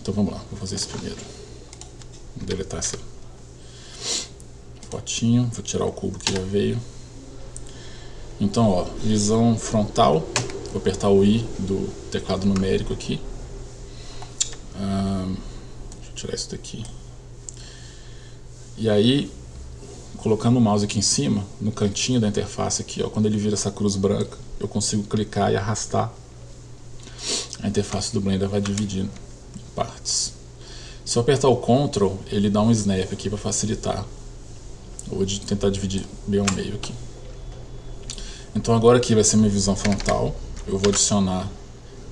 Então vamos lá, vou fazer isso primeiro. Vou deletar essa fotinho, vou tirar o cubo que já veio. Então, ó, visão frontal, vou apertar o I do teclado numérico aqui. Ah, deixa eu tirar isso daqui. E aí, colocando o mouse aqui em cima, no cantinho da interface aqui, ó, quando ele vira essa cruz branca, eu consigo clicar e arrastar. A interface do Blender vai dividindo partes. Se eu apertar o Ctrl, ele dá um snap aqui para facilitar. vou tentar dividir bem ao meio aqui. Então agora aqui vai ser minha visão frontal. Eu vou adicionar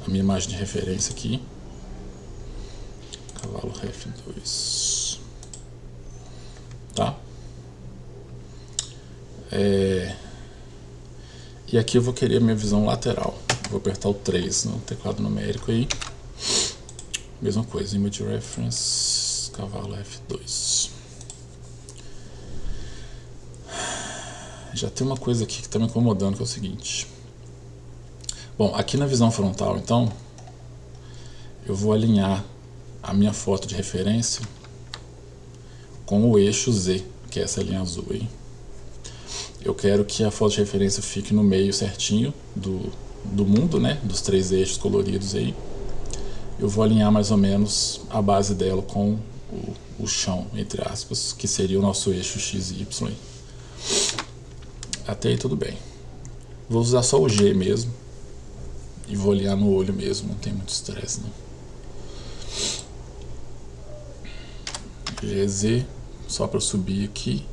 a minha imagem de referência aqui. Cavalo Ref 2. Tá? É... E aqui eu vou querer a minha visão lateral. Vou apertar o 3 no teclado numérico aí. Mesma coisa, Image Reference, cavalo F2. Já tem uma coisa aqui que está me incomodando, que é o seguinte. Bom, aqui na visão frontal, então, eu vou alinhar a minha foto de referência com o eixo Z, que é essa linha azul aí. Eu quero que a foto de referência fique no meio certinho do, do mundo, né, dos três eixos coloridos aí. Eu vou alinhar mais ou menos a base dela com o, o chão, entre aspas, que seria o nosso eixo X e Y. Até aí tudo bem. Vou usar só o G mesmo. E vou olhar no olho mesmo, não tem muito estresse não. GZ, só para subir aqui.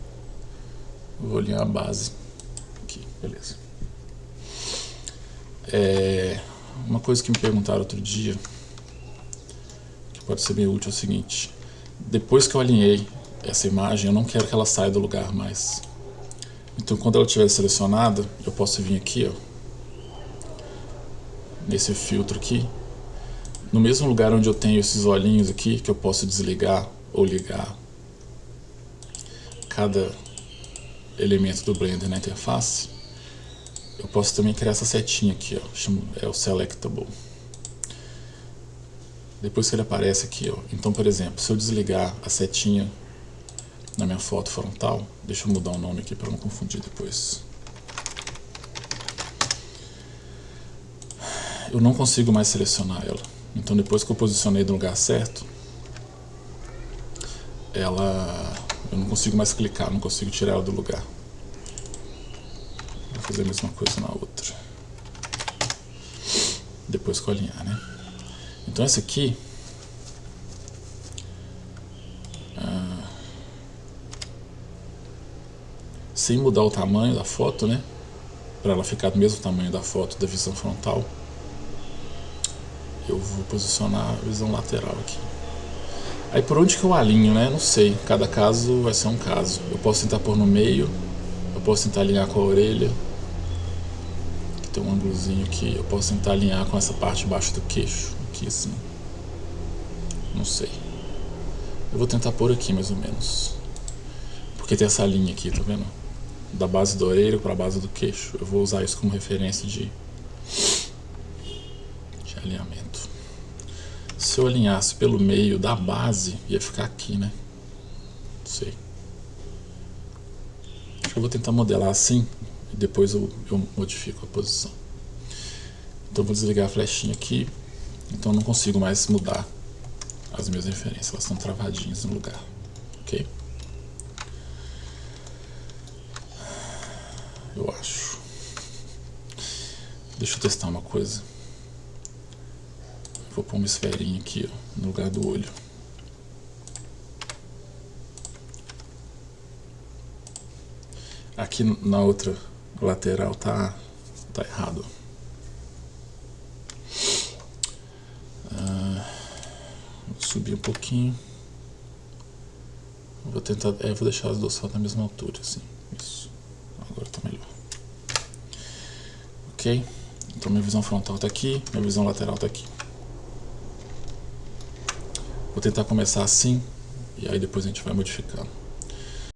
Vou olhar a base. Aqui, beleza. É, uma coisa que me perguntaram outro dia, pode ser bem útil, é o seguinte. Depois que eu alinhei essa imagem, eu não quero que ela saia do lugar mais. Então quando ela estiver selecionada, eu posso vir aqui, ó, nesse filtro aqui, no mesmo lugar onde eu tenho esses olhinhos aqui, que eu posso desligar ou ligar cada elemento do Blender na interface, eu posso também criar essa setinha aqui, ó, é o Selectable. Depois que ele aparece aqui, ó, então por exemplo, se eu desligar a setinha na minha foto frontal. Deixa eu mudar o nome aqui para não confundir depois. Eu não consigo mais selecionar ela. Então depois que eu posicionei no lugar certo, ela eu não consigo mais clicar, não consigo tirar ela do lugar. Vou fazer a mesma coisa na outra. Depois eu alinhar, né? Então essa aqui sem mudar o tamanho da foto, né? Para ela ficar do mesmo tamanho da foto da visão frontal. Eu vou posicionar a visão lateral aqui. Aí por onde que eu alinho, né? Não sei. Cada caso vai ser um caso. Eu posso tentar pôr no meio. Eu posso tentar alinhar com a orelha. Tem um ângulozinho aqui. Eu posso tentar alinhar com essa parte de baixo do queixo. Não sei. Eu vou tentar pôr aqui mais ou menos. Porque tem essa linha aqui, tá vendo? da base da orelha para a base do queixo. Eu vou usar isso como referência de, de alinhamento. Se eu alinhasse pelo meio da base, ia ficar aqui, né? Não sei. Eu vou tentar modelar assim e depois eu, eu modifico a posição. Então vou desligar a flechinha aqui. Então eu não consigo mais mudar as minhas referências, elas estão travadinhas no lugar. Ok? eu acho. Deixa eu testar uma coisa. Vou pôr uma esferinha aqui, ó, no lugar do olho. Aqui na outra lateral tá, tá errado. Ah, vou subir um pouquinho. Vou tentar, é, vou deixar as duas na mesma altura, assim. Isso. Agora tá melhor. Ok? Então minha visão frontal tá aqui, minha visão lateral tá aqui. Vou tentar começar assim, e aí depois a gente vai modificando.